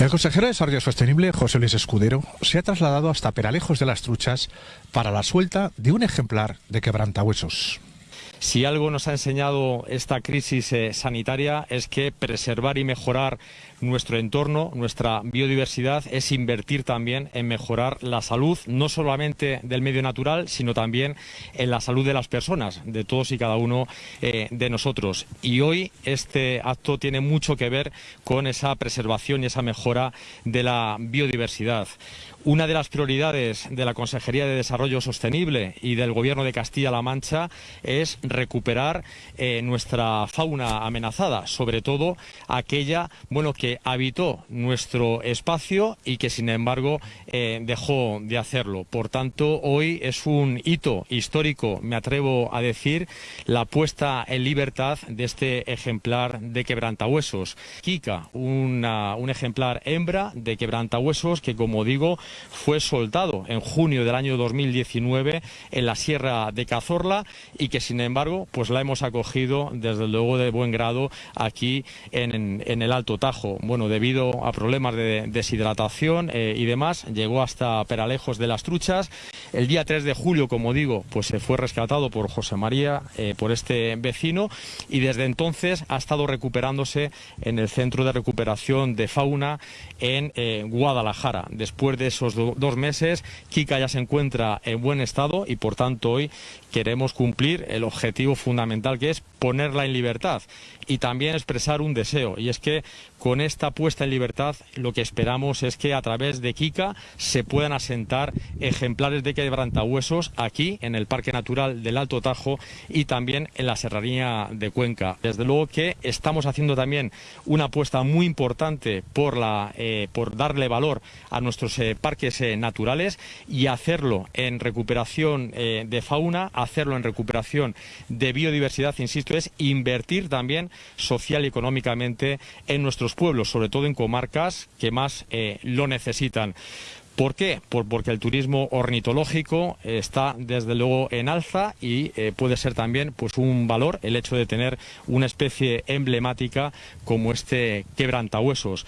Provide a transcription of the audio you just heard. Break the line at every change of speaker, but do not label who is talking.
El consejero de Desarrollo Sostenible, José Luis Escudero, se ha trasladado hasta Peralejos de las Truchas para la suelta de un ejemplar de quebrantahuesos.
Si algo nos ha enseñado esta crisis eh, sanitaria es que preservar y mejorar nuestro entorno, nuestra biodiversidad, es invertir también en mejorar la salud, no solamente del medio natural, sino también en la salud de las personas, de todos y cada uno eh, de nosotros. Y hoy este acto tiene mucho que ver con esa preservación y esa mejora de la biodiversidad. Una de las prioridades de la Consejería de Desarrollo Sostenible y del Gobierno de Castilla-La Mancha es recuperar eh, nuestra fauna amenazada, sobre todo aquella bueno, que habitó nuestro espacio y que, sin embargo, eh, dejó de hacerlo. Por tanto, hoy es un hito histórico, me atrevo a decir, la puesta en libertad de este ejemplar de quebrantahuesos. Kika, un ejemplar hembra de quebrantahuesos que, como digo, fue soltado en junio del año 2019 en la Sierra de Cazorla y que sin embargo pues la hemos acogido desde luego de buen grado aquí en, el Alto Tajo. Bueno, debido a problemas de deshidratación eh, y demás, llegó hasta Peralejos de las Truchas. El día 3 de julio, como digo, pues se fue rescatado por José María, eh, por este vecino, y desde entonces ha estado recuperándose en el Centro de Recuperación de Fauna en eh, Guadalajara. Después de esos dos meses, Kika ya se encuentra en buen estado y por tanto hoy queremos cumplir el objetivo fundamental que es ponerla en libertad y también expresar un deseo y es que con esta puesta en libertad lo que esperamos es que a través de Kika se puedan asentar ejemplares de quebrantahuesos aquí en el Parque Natural del Alto Tajo y también en la Serranía de Cuenca. Desde luego que estamos haciendo también una apuesta muy importante por, la, eh, por darle valor a nuestros eh, parques eh, naturales y hacerlo en recuperación de fauna, hacerlo en recuperación de biodiversidad, insisto, es invertir también social y económicamente en nuestros pueblos, sobre todo en comarcas que más eh, lo necesitan. ¿Por qué? porque el turismo ornitológico está desde luego en alza y eh, puede ser también pues un valor el hecho de tener una especie emblemática como este quebrantahuesos.